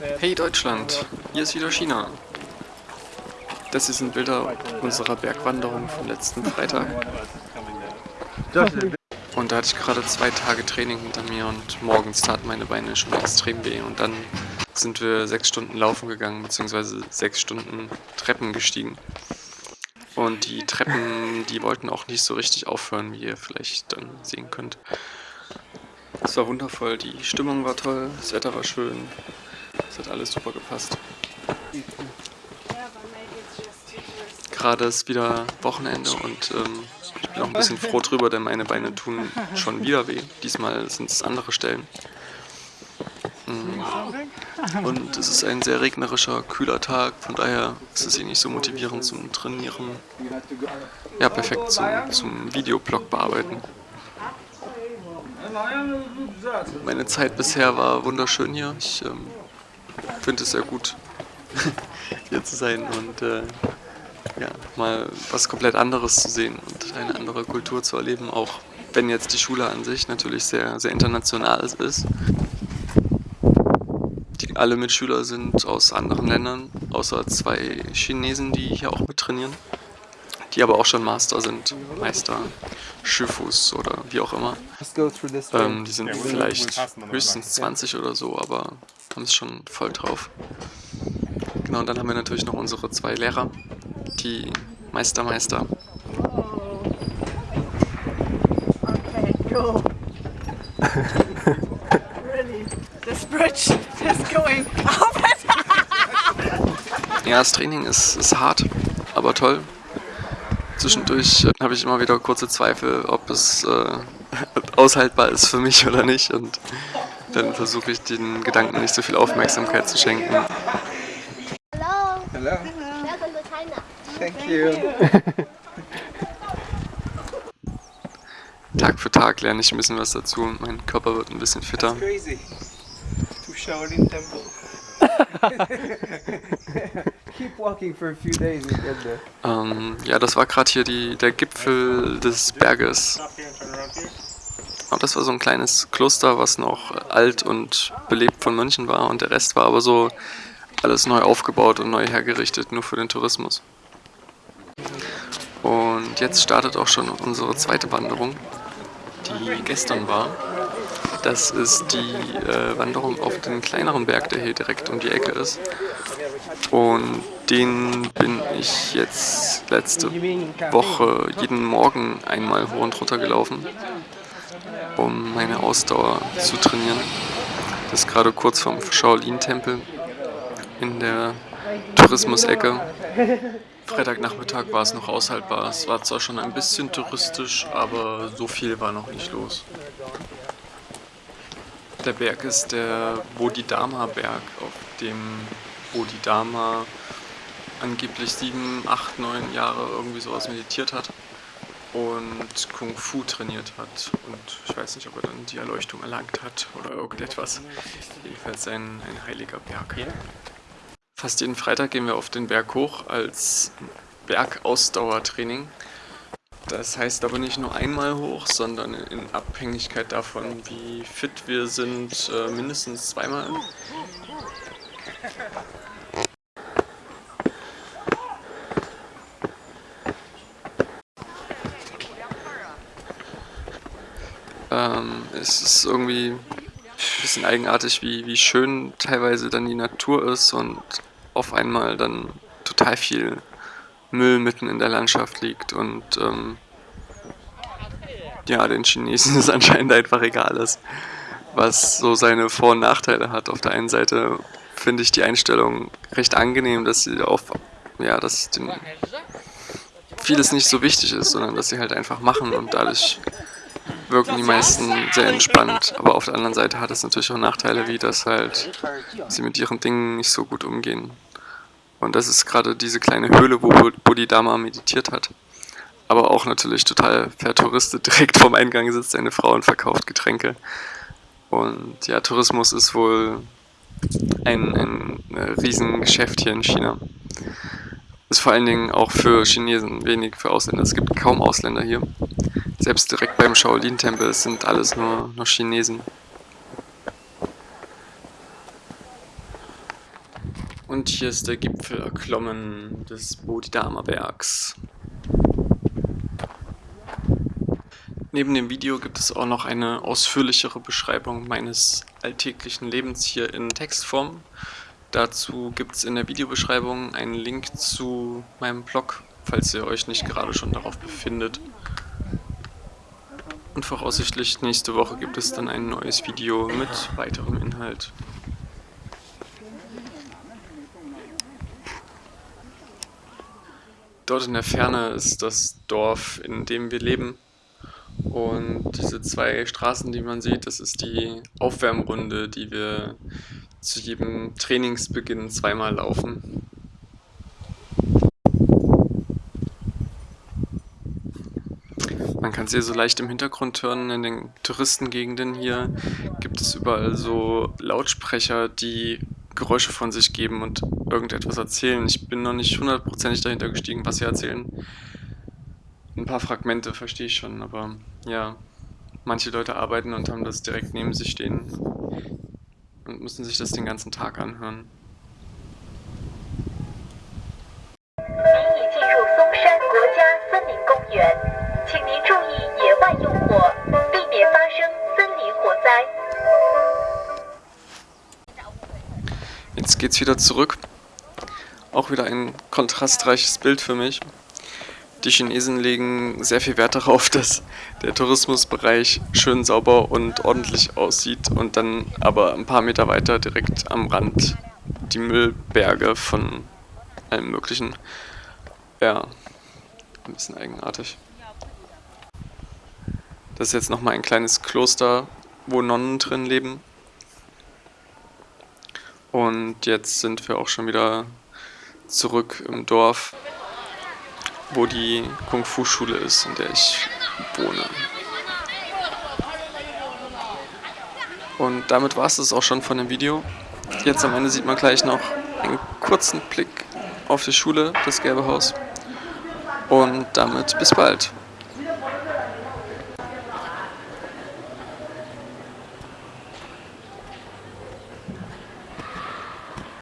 Hey Deutschland, hier ist wieder China. Das hier sind Bilder unserer Bergwanderung vom letzten Freitag. Und da hatte ich gerade zwei Tage Training hinter mir und morgens taten meine Beine schon extrem weh. Und dann sind wir sechs Stunden laufen gegangen, beziehungsweise sechs Stunden Treppen gestiegen. Und die Treppen, die wollten auch nicht so richtig aufhören, wie ihr vielleicht dann sehen könnt. Es war wundervoll, die Stimmung war toll, das Wetter war schön, hat alles super gepasst. Gerade ist wieder Wochenende und ähm, ich bin auch ein bisschen froh drüber, denn meine Beine tun schon wieder weh. Diesmal sind es andere Stellen. Mm. Und es ist ein sehr regnerischer, kühler Tag, von daher ist es hier nicht so motivierend zum Trainieren. Ja, perfekt zum, zum Videoblog bearbeiten. Meine Zeit bisher war wunderschön hier. Ich ähm, finde es sehr gut, hier zu sein und äh, ja, mal was komplett anderes zu sehen und eine andere Kultur zu erleben, auch wenn jetzt die Schule an sich natürlich sehr, sehr international ist. Die, alle Mitschüler sind aus anderen Ländern, außer zwei Chinesen, die hier auch mit trainieren die aber auch schon Master sind, Meister, Schifus oder wie auch immer. Ähm, die sind vielleicht höchstens 20 oder so, aber haben es schon voll drauf. Genau, und dann haben wir natürlich noch unsere zwei Lehrer, die Meister, Meister. Okay, cool. really? This bridge is going up Ja, das Training ist, ist hart, aber toll. Zwischendurch äh, habe ich immer wieder kurze Zweifel, ob es äh, aushaltbar ist für mich oder nicht. Und dann versuche ich den Gedanken nicht so viel Aufmerksamkeit zu schenken. Hello. Hello. Welcome to China. Thank you. Tag für Tag lerne ich ein bisschen was dazu und mein Körper wird ein bisschen fitter. Crazy. To Shaolin Temple. Keep walking for a few days and get there. Ähm, ja, das war gerade hier die, der Gipfel des Berges. Und das war so ein kleines Kloster, was noch alt und belebt von Mönchen war und der Rest war aber so alles neu aufgebaut und neu hergerichtet, nur für den Tourismus. Und jetzt startet auch schon unsere zweite Wanderung, die gestern war. Das ist die äh, Wanderung auf den kleineren Berg, der hier direkt um die Ecke ist. Und den bin ich jetzt letzte Woche jeden Morgen einmal hoch und runter gelaufen, um meine Ausdauer zu trainieren. Das ist gerade kurz vom Shaolin-Tempel in der Tourismusecke. Freitagnachmittag war es noch aushaltbar. Es war zwar schon ein bisschen touristisch, aber so viel war noch nicht los. Der Berg ist der Bodhidharma-Berg, auf dem Bodhidharma angeblich sieben, acht, neun Jahre irgendwie sowas meditiert hat und Kung Fu trainiert hat. Und ich weiß nicht, ob er dann die Erleuchtung erlangt hat oder irgendetwas. Jedenfalls ein, ein heiliger Berg. Fast jeden Freitag gehen wir auf den Berg hoch als Bergausdauertraining. Das heißt aber nicht nur einmal hoch, sondern in Abhängigkeit davon, wie fit wir sind, äh, mindestens zweimal. Ähm, es ist irgendwie ein bisschen eigenartig, wie, wie schön teilweise dann die Natur ist und auf einmal dann total viel Müll mitten in der Landschaft liegt und ähm, ja, den Chinesen ist anscheinend einfach egal ist, was so seine Vor- und Nachteile hat. Auf der einen Seite finde ich die Einstellung recht angenehm, dass sie auf, ja, dass den vieles nicht so wichtig ist, sondern dass sie halt einfach machen und dadurch wirken die meisten sehr entspannt. Aber auf der anderen Seite hat es natürlich auch Nachteile, wie dass halt sie mit ihren Dingen nicht so gut umgehen. Und das ist gerade diese kleine Höhle, wo Bodhidharma meditiert hat. Aber auch natürlich total vertouristet. Direkt vorm Eingang sitzt eine Frau und verkauft Getränke. Und ja, Tourismus ist wohl ein, ein Riesengeschäft hier in China. Ist vor allen Dingen auch für Chinesen, wenig für Ausländer. Es gibt kaum Ausländer hier. Selbst direkt beim Shaolin-Tempel sind alles nur, nur Chinesen. Und hier ist der Gipfel erklommen des Bodhidharma Bergs. Neben dem Video gibt es auch noch eine ausführlichere Beschreibung meines alltäglichen Lebens hier in Textform. Dazu gibt es in der Videobeschreibung einen Link zu meinem Blog, falls ihr euch nicht gerade schon darauf befindet. Und voraussichtlich nächste Woche gibt es dann ein neues Video mit weiterem Inhalt. Dort in der Ferne ist das Dorf, in dem wir leben. Und diese zwei Straßen, die man sieht, das ist die Aufwärmrunde, die wir zu jedem Trainingsbeginn zweimal laufen. Man kann es hier so leicht im Hintergrund hören, in den Touristengegenden hier gibt es überall so Lautsprecher, die Geräusche von sich geben und irgendetwas erzählen. Ich bin noch nicht hundertprozentig dahinter gestiegen, was sie erzählen. Ein paar Fragmente verstehe ich schon, aber ja, manche Leute arbeiten und haben das direkt neben sich stehen und müssen sich das den ganzen Tag anhören. Jetzt wieder zurück. Auch wieder ein kontrastreiches Bild für mich. Die Chinesen legen sehr viel Wert darauf, dass der Tourismusbereich schön sauber und ordentlich aussieht und dann aber ein paar Meter weiter direkt am Rand die Müllberge von allem möglichen. Ja, ein bisschen eigenartig. Das ist jetzt nochmal ein kleines Kloster, wo Nonnen drin leben. Und jetzt sind wir auch schon wieder zurück im Dorf, wo die Kung-Fu-Schule ist, in der ich wohne. Und damit war es das auch schon von dem Video. Jetzt am Ende sieht man gleich noch einen kurzen Blick auf die Schule, das Gelbe Haus. Und damit bis bald.